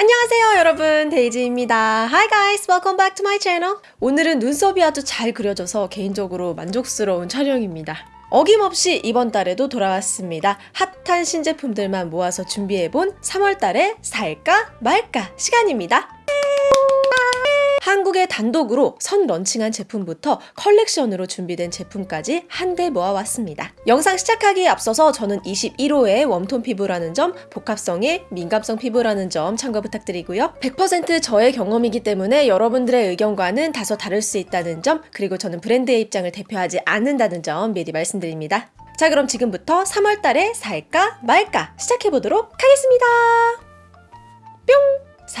안녕하세요 여러분. 데이지입니다. Hi guys welcome back to my channel. 오늘은 눈썹이 아주 잘 그려져서 개인적으로 만족스러운 촬영입니다. 어김없이 이번 달에도 돌아왔습니다. 핫한 신제품들만 모아서 준비해본 3월달에 살까 말까 시간입니다 한국에 단독으로 선 launching한 제품부터 컬렉션으로 준비된 제품까지 한데 모아왔습니다. 영상 시작하기에 앞서서 저는 21호의 warm tone 피부라는 점, 복합성의 민감성 피부라는 점 참고 부탁드리고요. 100% 저의 경험이기 때문에 여러분들의 의견과는 다소 다를 수 있다는 점, 그리고 저는 브랜드의 입장을 대표하지 않는다는 점 미리 말씀드립니다. 자 그럼 지금부터 3월달에 살까 말까 시작해보도록 하겠습니다.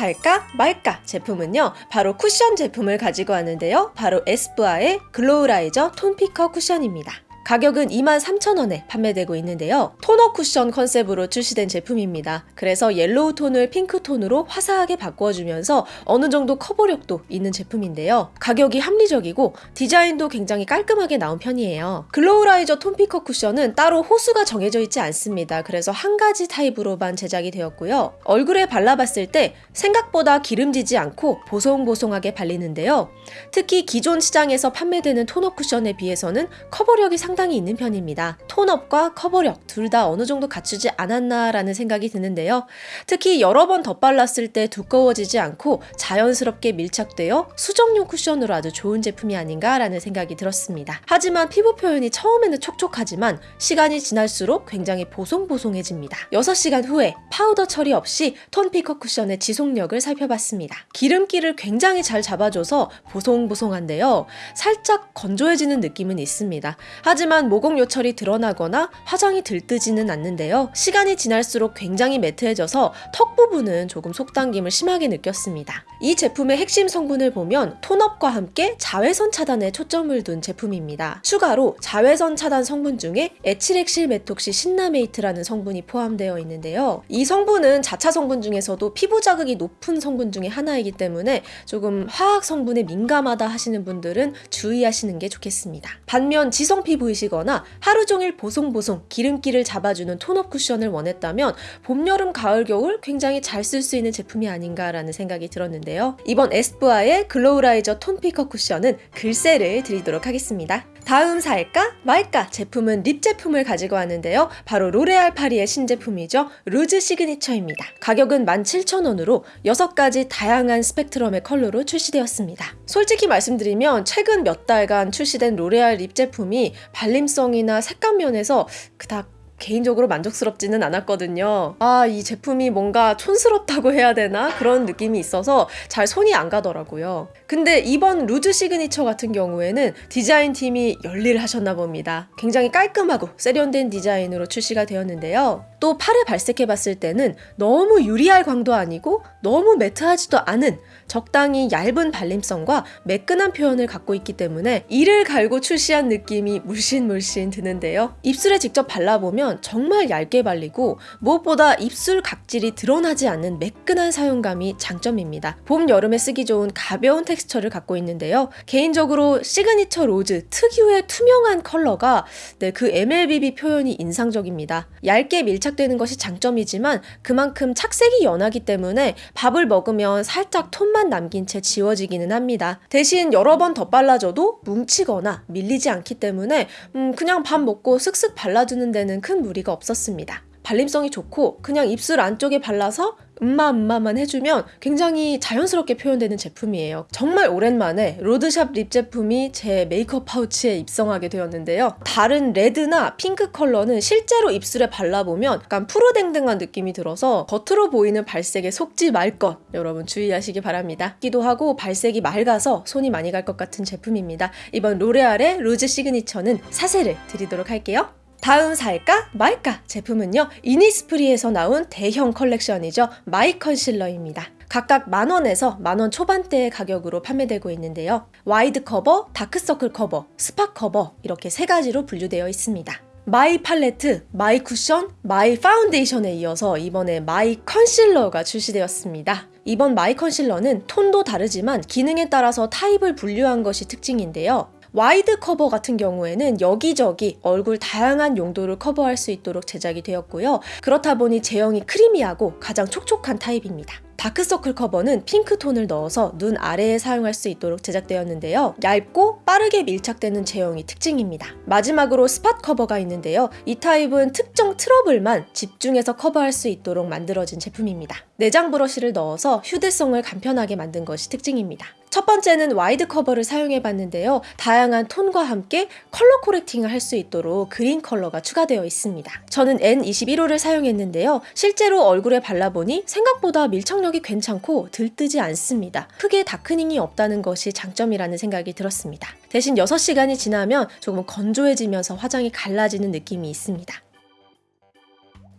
뿅! 살까 말까 제품은요 바로 쿠션 제품을 가지고 왔는데요 바로 에스쁘아의 글로우라이저 톤피커 쿠션입니다 가격은 23,000원에 판매되고 있는데요. 토너 쿠션 컨셉으로 출시된 제품입니다. 그래서 옐로우 톤을 핑크 톤으로 화사하게 바꿔주면서 어느 정도 커버력도 있는 제품인데요. 가격이 합리적이고 디자인도 굉장히 깔끔하게 나온 편이에요. 글로우라이저 톤피커 쿠션은 따로 호수가 정해져 있지 않습니다. 그래서 한 가지 타입으로만 제작이 되었고요. 얼굴에 발라봤을 때 생각보다 기름지지 않고 보송보송하게 발리는데요. 특히 기존 시장에서 판매되는 토너 쿠션에 비해서는 커버력이 상당히 상당히 있는 편입니다. tone up과 커버력 둘 다 어느 정도 갖추지 않았나라는 생각이 드는데요. 특히 여러 번 덧발랐을 때 두꺼워지지 않고 자연스럽게 밀착되어 수정용 쿠션으로 아주 좋은 제품이 아닌가라는 생각이 들었습니다. 하지만 피부 표현이 처음에는 촉촉하지만 시간이 지날수록 굉장히 보송보송해집니다. 6시간 후에 파우더 처리 없이 톤 피커 쿠션의 지속력을 살펴봤습니다. 기름기를 굉장히 잘 잡아줘서 보송보송한데요. 살짝 건조해지는 느낌은 있습니다. 하지만 하지만 모공 요철이 드러나거나 화장이 들뜨지는 않는데요. 시간이 지날수록 굉장히 matte해져서 턱 부분은 조금 속당김을 심하게 느꼈습니다. 이 제품의 핵심 성분을 보면 tone up과 함께 자외선 차단에 초점을 둔 제품입니다. 추가로 자외선 차단 성분 중에 에칠헥실 메톡시 신나메이트라는 성분이 포함되어 있는데요. 이 성분은 자차 성분 중에서도 피부 자극이 높은 성분 중에 하나이기 때문에 조금 화학 성분에 민감하다 하시는 분들은 주의하시는 게 좋겠습니다. 반면 지성 피부이시거나 하루 종일 보송보송 기름기를 잡아주는 tone up 쿠션을 원했다면 봄, 여름, 가을, 겨울 굉장히 잘 쓸 수 있는 제품이 아닌가라는 생각이 들었는데 요. 이번 에스쁘아의 글로우라이저 톤피커 쿠션은 글쎄를 드리도록 하겠습니다. 다음 살까 말까 제품은 lip 제품을 가지고 왔는데요. 바로 로레알 파리의 신제품이죠. 루즈 시그니처입니다. 가격은 17,000원으로 6가지 다양한 스펙트럼의 컬러로 출시되었습니다. 솔직히 말씀드리면 최근 몇 달간 출시된 로레알 립 제품이 발림성이나 색감 면에서 그닥 개인적으로 만족스럽지는 않았거든요. 아, 이 제품이 뭔가 촌스럽다고 해야 되나? 그런 느낌이 있어서 잘 손이 안 가더라고요. 근데 이번 루즈 시그니처 같은 경우에는 디자인 팀이 열일을 하셨나 봅니다. 굉장히 깔끔하고 세련된 디자인으로 출시가 되었는데요. 또 팔에 발색해 봤을 때는 너무 유리알 광도 아니고 너무 matte하지도 않은 적당히 얇은 발림성과 매끈한 표현을 갖고 있기 때문에 이를 갈고 출시한 느낌이 물씬물씬 드는데요. 입술에 직접 발라보면 정말 얇게 발리고 무엇보다 입술 각질이 드러나지 않는 매끈한 사용감이 장점입니다. 봄, 여름에 쓰기 좋은 가벼운 텍스처를 갖고 있는데요. 개인적으로 시그니처 로즈 특유의 투명한 컬러가 네, 그 MLBB 표현이 인상적입니다. 얇게 밀착되는 것이 장점이지만 그만큼 착색이 연하기 때문에 밥을 먹으면 살짝 톤만 남긴 채 지워지기는 합니다. 대신 여러 번 덧발라줘도 뭉치거나 밀리지 않기 때문에 음, 그냥 밥 먹고 쓱쓱 발라주는 데는 큰 무리가 없었습니다. 발림성이 좋고 그냥 입술 안쪽에 발라서 음마 음마만 해주면 굉장히 자연스럽게 표현되는 제품이에요. 정말 오랜만에 road shop lip 제품이 제 메이크업 파우치에 입성하게 되었는데요. 다른 레드나 핑크 컬러는 실제로 입술에 발라보면 약간 푸르댕댕한 느낌이 들어서 겉으로 보이는 발색에 속지 말 것 여러분 주의하시기 바랍니다. 기도 하고 발색이 맑아서 손이 많이 갈 것 같은 제품입니다. 이번 로레알의 루즈 시그니처는 사세를 드리도록 할게요. 다음 살까? 말까? 제품은요 이니스프리에서 나온 대형 컬렉션이죠. 마이 컨실러입니다. 각각 만원에서 만원 초반대의 가격으로 판매되고 있는데요. 와이드 커버, 다크서클 커버, 스팟 커버 이렇게 세 가지로 분류되어 있습니다. 마이 팔레트, 마이 쿠션, 마이 파운데이션에 이어서 이번에 마이 컨실러가 출시되었습니다. 이번 마이 컨실러는 톤도 다르지만 기능에 따라서 타입을 분류한 것이 특징인데요. 와이드 커버 같은 경우에는 여기저기 얼굴 다양한 용도를 커버할 수 있도록 제작이 되었고요. 그렇다 보니 제형이 creamy하고 가장 촉촉한 타입입니다. 다크서클 커버는 핑크톤을 넣어서 눈 아래에 사용할 수 있도록 제작되었는데요. 얇고 빠르게 밀착되는 제형이 특징입니다. 마지막으로 spot cover가 있는데요. 이 타입은 특정 트러블만 집중해서 커버할 수 있도록 만들어진 제품입니다. 내장 브러쉬를 넣어서 휴대성을 간편하게 만든 것이 특징입니다. 첫 번째는 wide cover를 사용해 봤는데요. 다양한 톤과 함께 color correcting을 할 수 있도록 그린 컬러가 추가되어 있습니다. 저는 N21호를 사용했는데요. 실제로 얼굴에 발라보니 생각보다 밀착력이 괜찮고 들뜨지 않습니다. 크게 darkening이 없다는 것이 장점이라는 생각이 들었습니다. 대신 6시간이 지나면 조금 건조해지면서 화장이 갈라지는 느낌이 있습니다.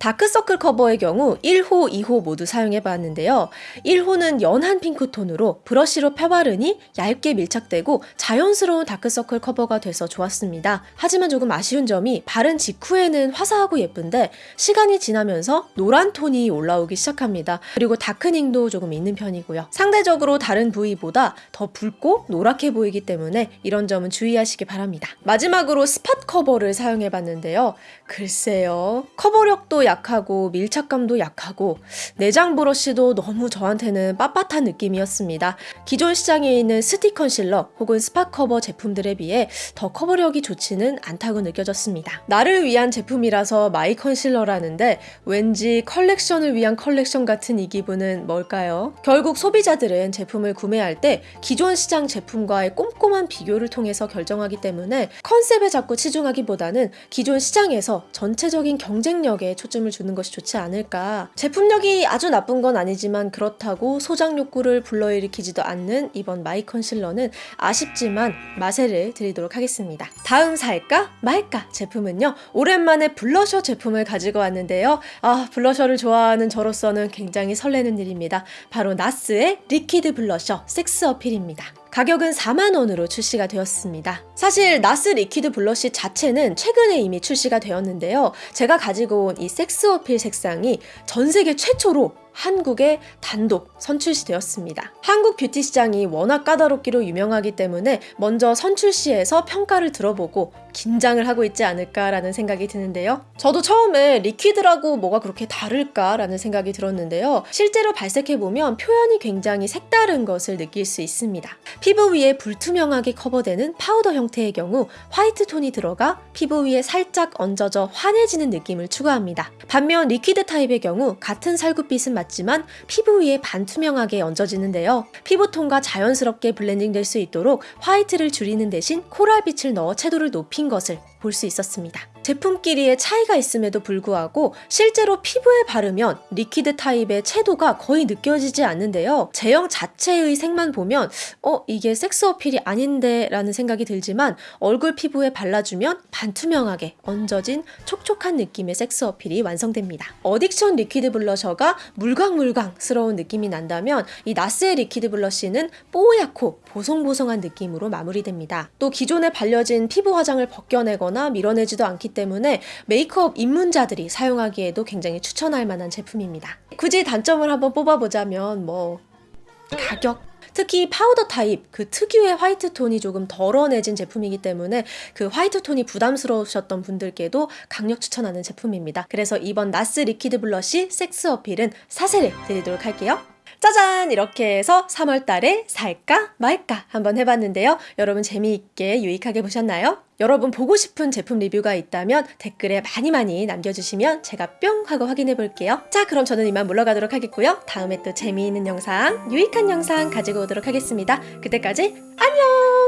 다크서클 커버의 경우 1호, 2호 모두 사용해 봤는데요. 1호는 연한 핑크톤으로 브러쉬로 펴바르니 얇게 밀착되고 자연스러운 다크서클 커버가 돼서 좋았습니다. 하지만 조금 아쉬운 점이 바른 직후에는 화사하고 예쁜데 시간이 지나면서 노란 톤이 올라오기 시작합니다. 그리고 darkening도 조금 있는 편이고요. 상대적으로 다른 부위보다 더 붉고 노랗게 보이기 때문에 이런 점은 주의하시기 바랍니다. 마지막으로 spot cover를 사용해 봤는데요. 글쎄요. 커버력도 약하고 밀착감도 약하고 내장 브러쉬도 너무 저한테는 빳빳한 느낌이었습니다. 기존 시장에 있는 스틱 컨실러 혹은 spot cover 제품들에 비해 더 커버력이 좋지는 않다고 느껴졌습니다. 나를 위한 제품이라서 my 컨실러라는데 왠지 컬렉션을 위한 컬렉션 같은 이 기분은 뭘까요? 결국 소비자들은 제품을 구매할 때 기존 시장 제품과의 꼼꼼한 비교를 통해서 결정하기 때문에 컨셉에 자꾸 치중하기보다는 기존 시장에서 전체적인 경쟁력에 초점을 주는 것이 좋지 않을까. 제품력이 아주 나쁜 건 아니지만 그렇다고 소장 욕구를 불러일으키지도 않는 이번 my 컨실러는 아쉽지만 마세를 드리도록 하겠습니다. 다음 살까 말까 제품은요. 오랜만에 블러셔 제품을 가지고 왔는데요. 아, 블러셔를 좋아하는 저로서는 굉장히 설레는 일입니다. 바로 나스의 리퀴드 블러셔 섹스 어필입니다. 가격은 4만원으로 출시가 되었습니다. 사실 NARS liquid blush 자체는 최근에 이미 출시가 되었는데요. 제가 가지고 온 이 Sex Appeal 색상이 전 세계 최초로 한국에 단독 선출시 되었습니다. 한국 뷰티 시장이 워낙 까다롭기로 유명하기 때문에 먼저 선출시에서 평가를 들어보고 긴장을 하고 있지 않을까라는 생각이 드는데요. 저도 처음에 liquid라고 뭐가 그렇게 다를까라는 생각이 들었는데요. 실제로 발색해보면 표현이 굉장히 색다른 것을 느낄 수 있습니다. 피부 위에 불투명하게 커버되는 파우더 형태의 경우 화이트 톤이 들어가 피부 위에 살짝 얹어져 환해지는 느낌을 추구합니다. 반면 liquid 타입의 경우 같은 살구빛은 맞지만 피부 위에 반투명하게 얹어지는데요. 피부톤과 자연스럽게 블렌딩 될 수 있도록 화이트를 줄이는 대신 코랄빛을 넣어 채도를 높인 것을 볼 수 있었습니다. 제품끼리의 차이가 있음에도 불구하고 실제로 피부에 바르면 liquid 타입의 채도가 거의 느껴지지 않는데요. 제형 자체의 색만 보면 어 이게 섹스 어필이 아닌데 라는 생각이 들지만 얼굴 피부에 발라주면 반투명하게 얹어진 촉촉한 느낌의 섹스 어필이 완성됩니다. Addiction liquid 블러셔가 물광물광스러운 느낌이 난다면 이 NARS의 liquid blush는 뽀얗고 보송보송한 느낌으로 마무리됩니다. 또 기존에 발려진 피부 화장을 벗겨내거나 밀어내지도 않기 때문에 메이크업 입문자들이 사용하기에도 굉장히 추천할 만한 제품입니다. 굳이 단점을 한번 뽑아보자면 뭐 가격 특히 파우더 타입 그 특유의 화이트 톤이 조금 덜어내진 제품이기 때문에 그 화이트 톤이 부담스러우셨던 분들께도 강력 추천하는 제품입니다. 그래서 이번 나스 리퀴드 블러쉬 섹스 어필은 사세를 드리도록 할게요. 짜잔! 이렇게 해서 3월 달에 살까 말까 한번 해봤는데요. 여러분 재미있게 유익하게 보셨나요? 여러분 보고 싶은 제품 리뷰가 있다면 댓글에 많이 많이 남겨주시면 제가 뿅 하고 확인해 볼게요. 자 그럼 저는 이만 물러가도록 하겠고요. 다음에 또 재미있는 영상, 유익한 영상 가지고 오도록 하겠습니다. 그때까지 안녕!